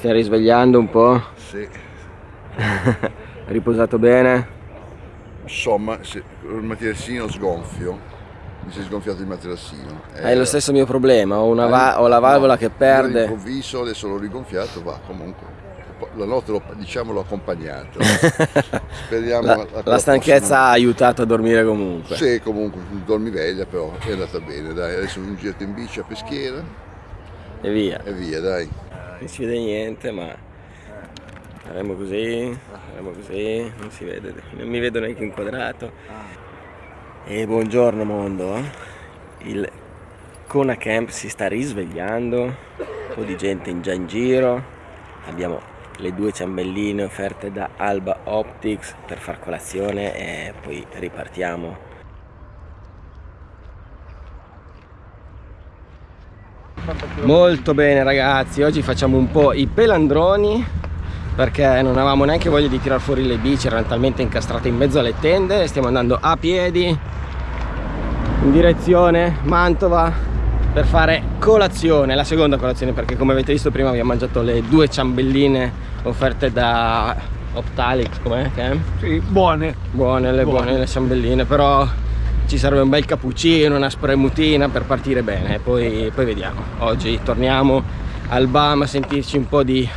stai risvegliando un po'? Sì. Riposato bene? Insomma, se, il materassino sgonfio. Mi si è sgonfiato il materassino. Hai lo stesso mio problema, ho, va ho la valvola no, che perde. All'improvviso, adesso l'ho rigonfiato, va comunque. La notte l'ho diciamo, accompagnato. Speriamo la, la, la stanchezza prossima... ha aiutato a dormire comunque. Sì, comunque, dormi veglia, però è andata bene, dai. Adesso un giro in bici a peschiera. E via. E via, dai. Non si vede niente, ma faremo così, faremo così, non si vede, non mi vedo neanche inquadrato. E buongiorno mondo, il Kona Camp si sta risvegliando, un po' di gente in già in giro, abbiamo le due ciambelline offerte da Alba Optics per far colazione e poi ripartiamo molto bene ragazzi oggi facciamo un po' i pelandroni perché non avevamo neanche voglia di tirar fuori le bici erano talmente incastrate in mezzo alle tende stiamo andando a piedi in direzione Mantova per fare colazione la seconda colazione perché come avete visto prima abbiamo mangiato le due ciambelline offerte da Optalix com'è? Sì, buone buone le buone. buone le ciambelline però ci serve un bel cappuccino, una spremutina per partire bene. Poi, poi vediamo. Oggi torniamo al BAM a sentirci un po' di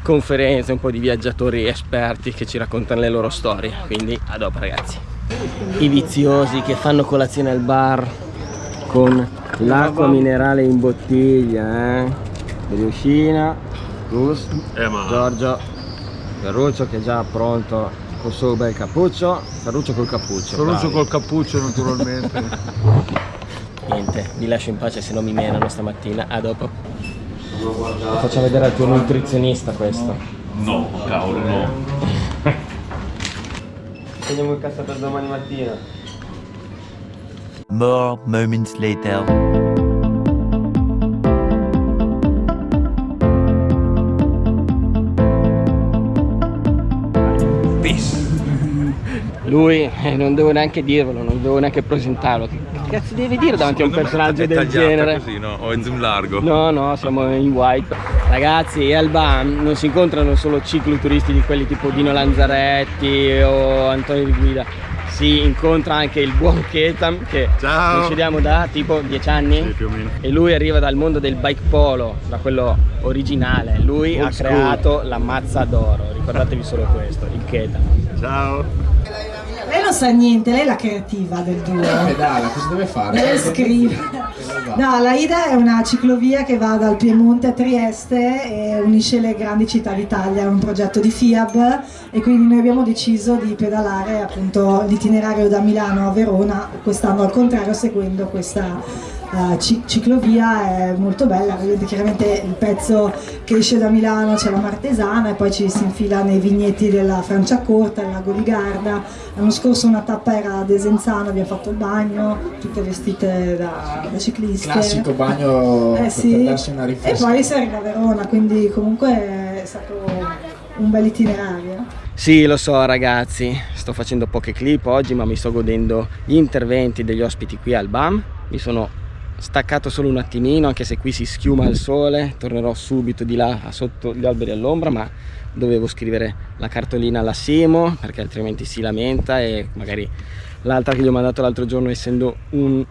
conferenze, un po' di viaggiatori esperti che ci raccontano le loro storie. Quindi a dopo ragazzi. I viziosi che fanno colazione al bar con l'acqua minerale in bottiglia eh? Riuscina, Gus, eh, Giorgio Ferruccio che è già pronto col suo bel cappuccio? Ferruccio col cappuccio Ferruccio col cappuccio naturalmente. Niente vi lascio in pace se non mi menano stamattina. A dopo. Lo faccio vedere al tuo nutrizionista questo. No cavolo no. Teniamo il cassa per domani mattina. More moments later lui eh, non devo neanche dirvelo, non devo neanche presentarlo. Che cazzo devi dire davanti a un personaggio del genere? così, no? O in zoom largo? No, no, siamo in white. Ragazzi, al BAM non si incontrano solo cicloturisti di quelli tipo Dino Lanzaretti o Antonio Di Guida. Si incontra anche il buon Ketam che Ciao. conosciamo da tipo 10 anni sì, più o meno. e lui arriva dal mondo del bike polo, da quello originale. Lui Old ha school. creato la mazza d'oro, ricordatevi solo questo, il Ketam. Ciao! Lei non sa niente, lei è la creativa del duo. pedala, cosa deve fare? Lei scrive. No, la Ida è una ciclovia che va dal Piemonte a Trieste e unisce le grandi città d'Italia, è un progetto di FIAB e quindi noi abbiamo deciso di pedalare appunto l'itinerario da Milano a Verona, quest'anno al contrario seguendo questa uh, ciclovia è molto bella, vedete chiaramente il pezzo che esce da Milano c'è la Martesana e poi ci si infila nei vigneti della Franciacorta, il lago di Garda, l'anno scorso una tappa era a Desenzano, abbiamo fatto il bagno, tutte vestite da, da cicliste. Classico bagno eh, sì. per darsi una riflessione. E poi si arriva a Verona, quindi comunque è stato un bel itinerario. Sì, lo so ragazzi, sto facendo poche clip oggi ma mi sto godendo gli interventi degli ospiti qui al BAM, mi sono staccato solo un attimino anche se qui si schiuma il sole tornerò subito di là sotto gli alberi all'ombra ma dovevo scrivere la cartolina alla Simo perché altrimenti si lamenta e magari l'altra che gli ho mandato l'altro giorno essendo un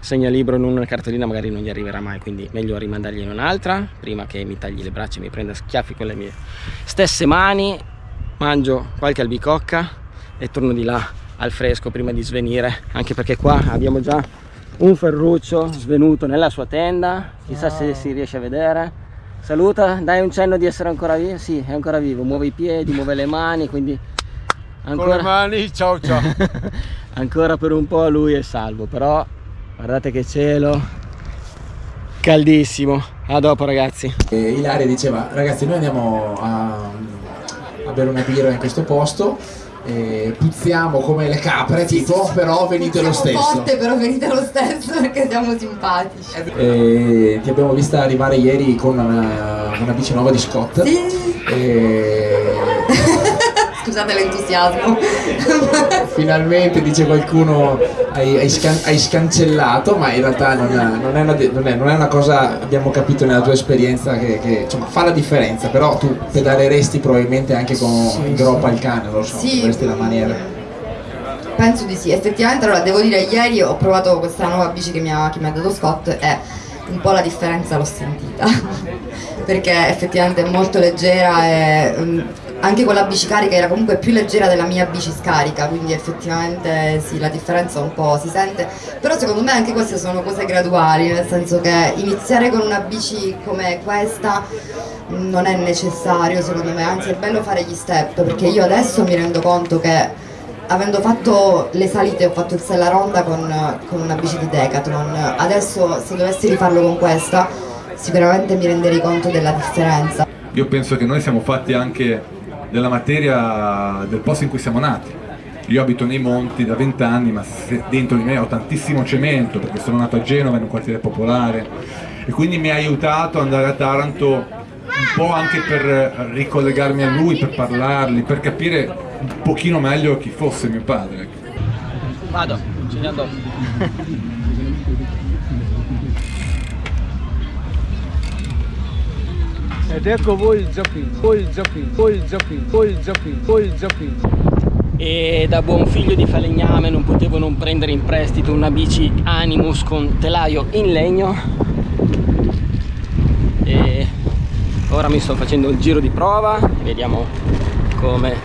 segnalibro in una cartolina magari non gli arriverà mai quindi meglio rimandargliene un'altra prima che mi tagli le braccia e mi prenda schiaffi con le mie stesse mani. Mangio qualche albicocca e torno di là al fresco prima di svenire anche perché qua abbiamo già un Ferruccio svenuto nella sua tenda chissà se si riesce a vedere. Saluta dai un cenno di essere ancora vivo sì è ancora vivo muove i piedi muove le mani quindi ancora con le mani ciao ciao. Ancora per un po' lui è salvo però guardate che cielo. Caldissimo. A dopo ragazzi. E Ilaria diceva ragazzi noi andiamo a, a bere una birra in questo posto eh, puzziamo come le capre tipo però venite lo stesso. forte però venite lo stesso perché siamo simpatici. Eh, ti abbiamo vista arrivare ieri con una, una bici nuova di Scott. Sì. e... scusate l'entusiasmo. Finalmente dice qualcuno hai, hai, scan- hai scancellato, ma in realtà non, è, non, è una, non, è, non è una cosa, abbiamo capito nella tua esperienza, che, che insomma, fa la differenza, però tu pedaleresti probabilmente anche con sì, groppa al cane, lo so, sì. dovresti la maniera. Penso di sì, effettivamente allora devo dire ieri ho provato questa nuova bici che mi ha, che mi ha dato Scott e un po' la differenza l'ho sentita perché effettivamente è molto leggera e um, anche con la bici carica era comunque più leggera della mia bici scarica quindi effettivamente sì la differenza un po' si sente. Però secondo me anche queste sono cose graduali nel senso che iniziare con una bici come questa non è necessario secondo me. Anzi è bello fare gli step perché io adesso mi rendo conto che avendo fatto le salite ho fatto il Sella Ronda con, con una bici di Decathlon. Adesso se dovessi rifarlo con questa sicuramente mi renderei conto della differenza. Io penso che noi siamo fatti anche della materia del posto in cui siamo nati io abito nei monti da vent'anni ma dentro di me ho tantissimo cemento perché sono nato a Genova in un quartiere popolare e quindi mi ha aiutato ad andare a Taranto un po' anche per ricollegarmi a lui, per parlargli, per capire un pochino meglio chi fosse mio padre. Vado, ci andiamo dopo. Ed ecco voi il Giappino, voi il Giappino, voi il Giappino, voi il Giappino, voi il Giappino. E da buon figlio di falegname non potevo non prendere in prestito una bici Animus con telaio in legno e ora mi sto facendo il giro di prova vediamo come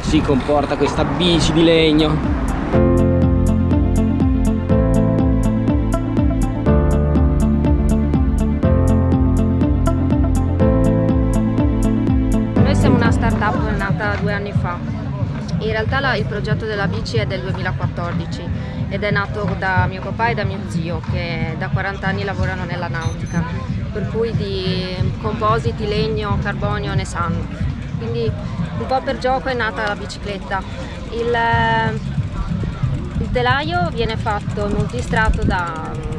si comporta questa bici di legno il progetto della bici è del 2014 ed è nato da mio papà e da mio zio che da 40 anni lavorano nella nautica per cui di compositi, legno, carbonio ne sanno quindi un po' per gioco è nata la bicicletta. Il, eh, il telaio viene fatto multistrato da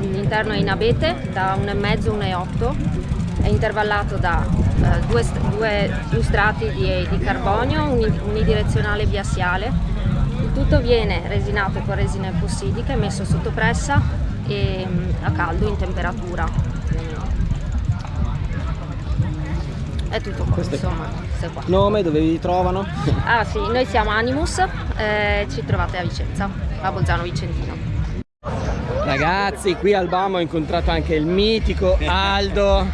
l'interno è in abete da 1,5 1,8 è intervallato da due, due, due, strati di, di carbonio unidirezionale biassiale il tutto viene resinato con resina epossidica e messo sotto pressa e a caldo in temperatura è tutto qua, Questo insomma, qua. Nome, dove vi trovano? Ah sì, noi siamo Animus, eh, ci trovate a Vicenza, a Bolzano Vicentino. Ragazzi, qui al BAM ho incontrato anche il mitico Aldo,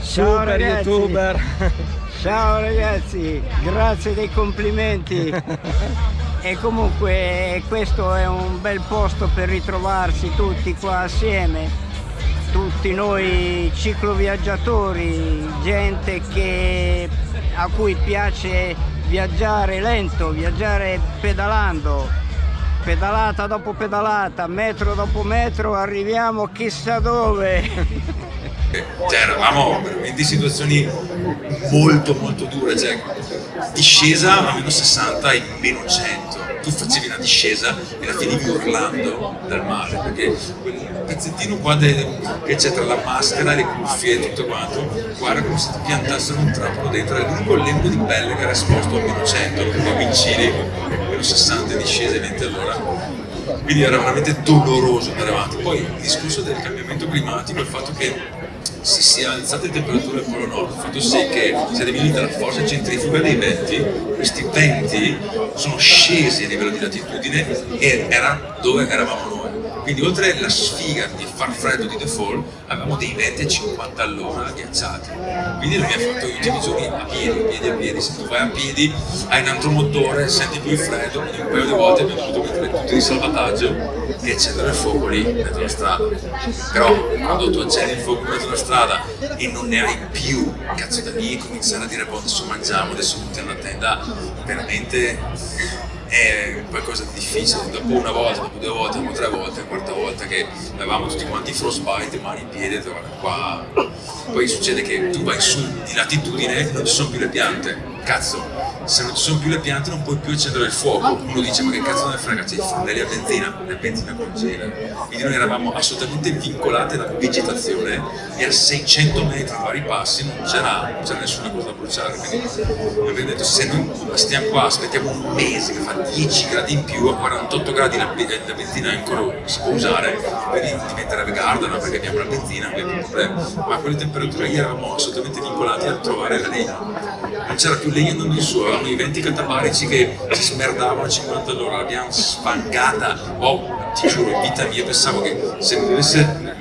super ragazzi. youtuber. Ciao ragazzi, grazie dei complimenti. e comunque questo è un bel posto per ritrovarsi tutti qua assieme tutti noi cicloviaggiatori, gente che, a cui piace viaggiare lento, viaggiare pedalando, pedalata dopo pedalata, metro dopo metro, arriviamo chissà dove. Cioè, eravamo veramente in situazioni molto molto dure, cioè discesa a meno 60 e meno 100 tu facevi una discesa e la finivi urlando dal mare perché quel pezzettino qua che c'è tra la maschera, le cuffie e tutto quanto guarda come se ti piantassero un trapano dentro. È l'unico lembo di pelle che era esposto a meno 100 lo potevi incili meno 60 discese 20 all'ora quindi era veramente doloroso andare avanti. Poi il discorso del cambiamento climatico il fatto che si sia alzate le temperature al polo nord, fatto sì che si è diminuita la forza centrifuga dei venti, questi venti sono scesi a livello di latitudine e erano dove eravamo noi. Quindi oltre alla sfiga di far freddo di default, avevamo dei venti a 50 all'ora ghiacciati. Quindi noi abbiamo fatto gli ultimi giorni a piedi, a piedi, a piedi. Se tu vai a piedi hai un altro motore, senti più il freddo, quindi un paio di volte abbiamo dovuto mettere tutti di salvataggio e accendere il fuoco lì in mezzo alla strada. Però quando tu accendi il fuoco in mezzo alla strada e non ne hai più, cazzo da lì cominciare a dire boh adesso mangiamo, adesso mettiamo la tenda, veramente è qualcosa di difficile. Dopo una volta, dopo due volte, dopo tre volte, quarta volta che avevamo tutti quanti frostbite, mani in piedi, qua. Poi succede che tu vai su di latitudine e non ci sono più le piante. Cazzo, se non ci sono più le piante non puoi più accendere il fuoco. Uno dice ma che cazzo ne frega, c'è i fornelli a benzina, la benzina congela. Quindi noi eravamo assolutamente vincolati alla vegetazione e a 600 metri vari passi non c'era, nessuna cosa da bruciare. Quindi abbiamo detto se noi stiamo qua, aspettiamo un mese che fa 10 gradi in più, a 48 gradi la, la benzina ancora si può usare, quindi diventerebbe Gardana perché abbiamo la benzina, abbiamo un problema. Ma a quelle temperature lì eravamo assolutamente vincolati a trovare la legna. Non c'era più legna non il suo, avevamo i venti catabarici che si smerdavano a 50 all'ora, l'abbiamo sfangata. Oh, ti giuro, in vita mia pensavo che se mi dovesse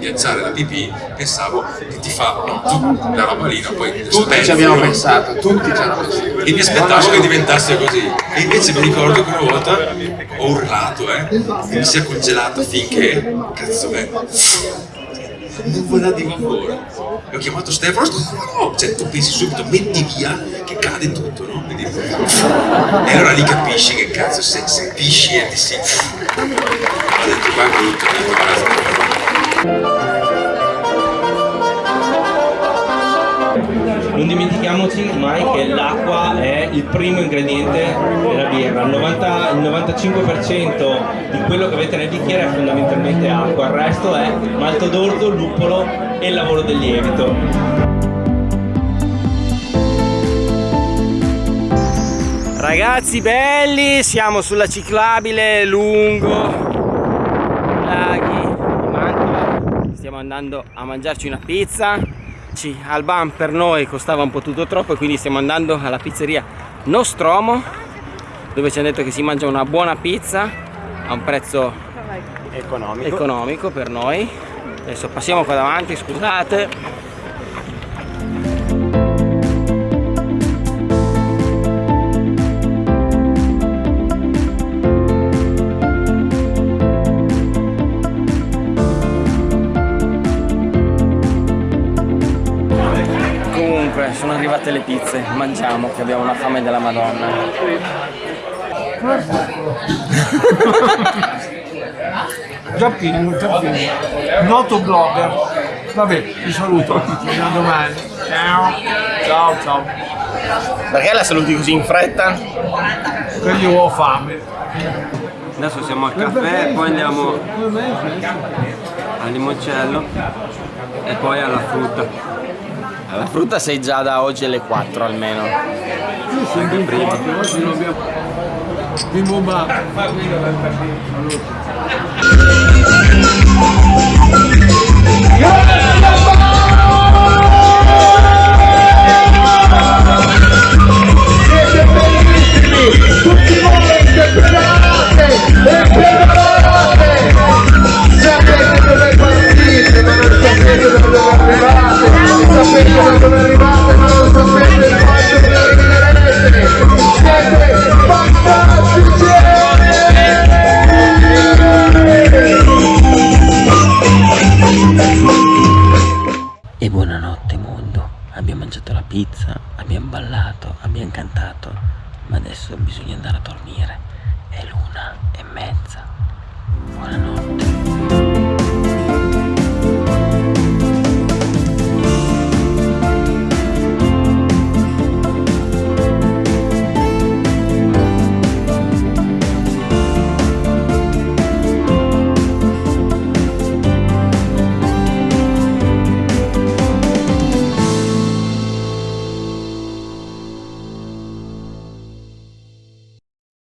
ghiacciare la pipì, pensavo che ti fa no, tu, la roba lì, no, poi tutti ci abbiamo pensato, tutti ci hanno pensato. E mi aspettavo che diventasse così. E invece mi ricordo che una volta ho urlato, eh, e mi si è congelato finché, cazzo nuvola di vapore. E ho chiamato Stefano, oh, cioè tu pensi subito, metti via che cade tutto, no? Quindi, e allora lì capisci che cazzo, se, se pisci e ti si... Ho detto qua brutto, ho detto basta. Non dimentichiamoci mai che l'acqua è il primo ingrediente della birra, il, 90, il 95% di quello che avete nel bicchiere è fondamentalmente acqua, il resto è malto d'orzo, luppolo e il lavoro del lievito. Ragazzi belli, siamo sulla ciclabile lungo. Laghi di Mantova, stiamo andando a mangiarci una pizza al BAM per noi costava un po' tutto troppo e quindi stiamo andando alla pizzeria Nostromo dove ci hanno detto che si mangia una buona pizza a un prezzo economico, economico per noi. Adesso passiamo qua davanti scusate sono arrivate le pizze, mangiamo che abbiamo una fame della madonna. già pieno, già pieno. Noto blogger. Vabbè, vi saluto. Ci vediamo domani. Ciao. Ciao, ciao. Perché la saluti così in fretta? Perché io ho fame. Adesso siamo al caffè, poi andiamo al limoncello e poi alla frutta. La frutta sei già da oggi alle 4 almeno. Sì, sempre prima. Oggi non abbiamo... Bimbo bellissimi! Tutti voi che pedalate! E pedalate! Sapete dove partite, ma non sapete dove! E buonanotte mondo. Abbiamo mangiato la pizza abbiamo ballato abbiamo cantato ma adesso bisogna andare a dormire. È l'una